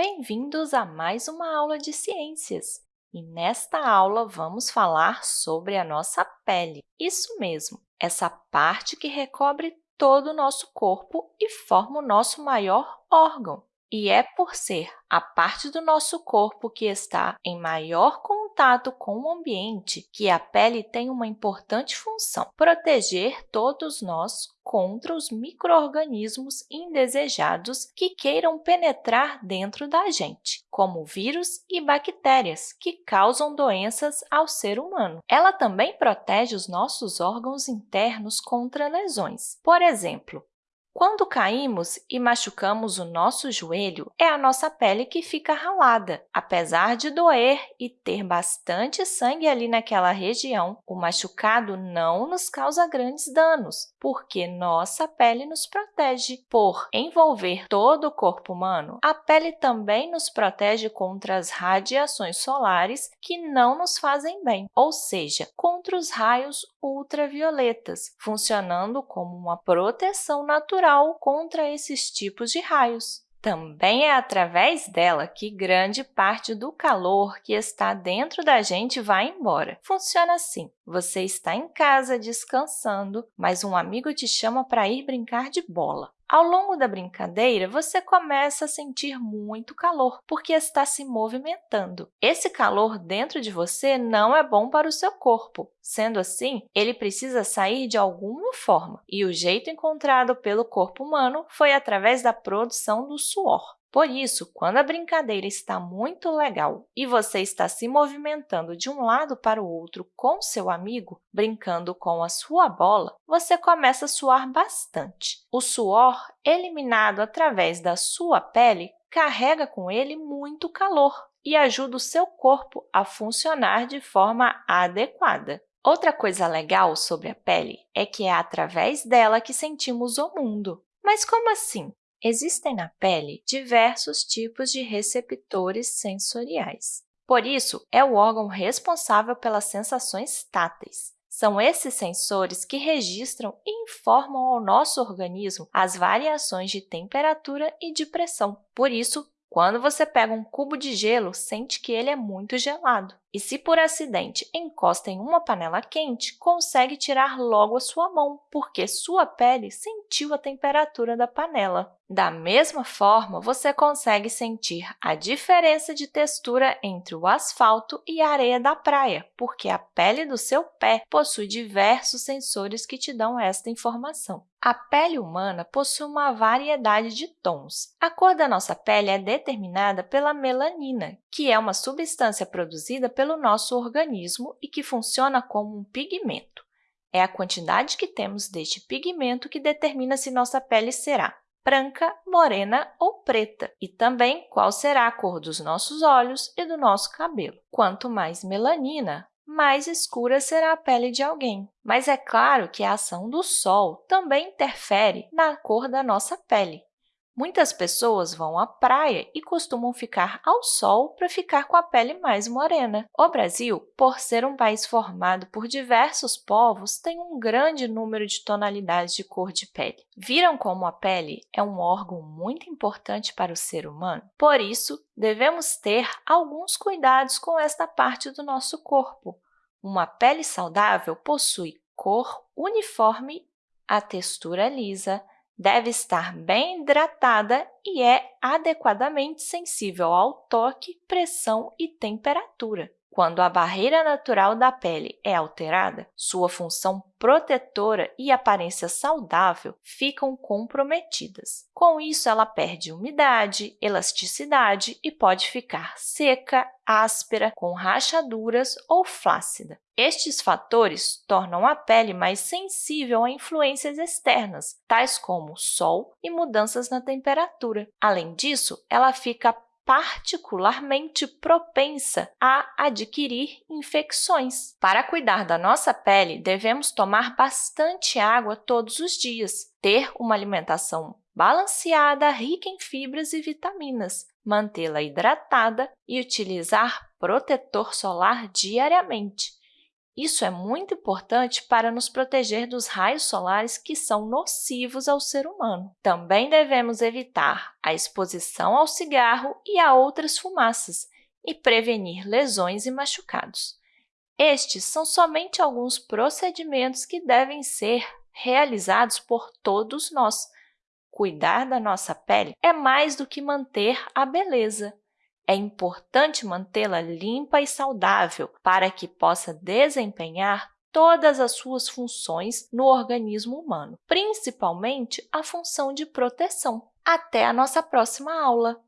Bem-vindos a mais uma aula de ciências! E nesta aula, vamos falar sobre a nossa pele. Isso mesmo, essa parte que recobre todo o nosso corpo e forma o nosso maior órgão. E é por ser a parte do nosso corpo que está em maior com o ambiente que a pele tem uma importante função, proteger todos nós contra os micro-organismos indesejados que queiram penetrar dentro da gente, como vírus e bactérias, que causam doenças ao ser humano. Ela também protege os nossos órgãos internos contra lesões. Por exemplo, quando caímos e machucamos o nosso joelho, é a nossa pele que fica ralada. Apesar de doer e ter bastante sangue ali naquela região, o machucado não nos causa grandes danos, porque nossa pele nos protege. Por envolver todo o corpo humano, a pele também nos protege contra as radiações solares que não nos fazem bem, ou seja, contra os raios ultravioletas, funcionando como uma proteção natural contra esses tipos de raios. Também é através dela que grande parte do calor que está dentro da gente vai embora. Funciona assim. Você está em casa descansando, mas um amigo te chama para ir brincar de bola. Ao longo da brincadeira, você começa a sentir muito calor, porque está se movimentando. Esse calor dentro de você não é bom para o seu corpo. Sendo assim, ele precisa sair de alguma forma, e o jeito encontrado pelo corpo humano foi através da produção do suor. Por isso, quando a brincadeira está muito legal e você está se movimentando de um lado para o outro com seu amigo, brincando com a sua bola, você começa a suar bastante. O suor, eliminado através da sua pele, carrega com ele muito calor e ajuda o seu corpo a funcionar de forma adequada. Outra coisa legal sobre a pele é que é através dela que sentimos o mundo. Mas como assim? Existem na pele diversos tipos de receptores sensoriais. Por isso, é o órgão responsável pelas sensações táteis. São esses sensores que registram e informam ao nosso organismo as variações de temperatura e de pressão. Por isso, quando você pega um cubo de gelo, sente que ele é muito gelado. E se por acidente encosta em uma panela quente, consegue tirar logo a sua mão, porque sua pele sentiu a temperatura da panela. Da mesma forma, você consegue sentir a diferença de textura entre o asfalto e a areia da praia, porque a pele do seu pé possui diversos sensores que te dão esta informação. A pele humana possui uma variedade de tons. A cor da nossa pele é determinada pela melanina, que é uma substância produzida pelo nosso organismo e que funciona como um pigmento. É a quantidade que temos deste pigmento que determina se nossa pele será branca, morena ou preta, e também qual será a cor dos nossos olhos e do nosso cabelo. Quanto mais melanina, mais escura será a pele de alguém. Mas é claro que a ação do sol também interfere na cor da nossa pele. Muitas pessoas vão à praia e costumam ficar ao sol para ficar com a pele mais morena. O Brasil, por ser um país formado por diversos povos, tem um grande número de tonalidades de cor de pele. Viram como a pele é um órgão muito importante para o ser humano? Por isso, devemos ter alguns cuidados com esta parte do nosso corpo. Uma pele saudável possui cor uniforme, a textura lisa, deve estar bem hidratada e é adequadamente sensível ao toque, pressão e temperatura. Quando a barreira natural da pele é alterada, sua função protetora e aparência saudável ficam comprometidas. Com isso, ela perde umidade, elasticidade e pode ficar seca, áspera, com rachaduras ou flácida. Estes fatores tornam a pele mais sensível a influências externas, tais como sol e mudanças na temperatura. Além disso, ela fica particularmente propensa a adquirir infecções. Para cuidar da nossa pele, devemos tomar bastante água todos os dias, ter uma alimentação balanceada, rica em fibras e vitaminas, mantê-la hidratada e utilizar protetor solar diariamente. Isso é muito importante para nos proteger dos raios solares que são nocivos ao ser humano. Também devemos evitar a exposição ao cigarro e a outras fumaças e prevenir lesões e machucados. Estes são somente alguns procedimentos que devem ser realizados por todos nós. Cuidar da nossa pele é mais do que manter a beleza. É importante mantê-la limpa e saudável para que possa desempenhar todas as suas funções no organismo humano, principalmente a função de proteção. Até a nossa próxima aula!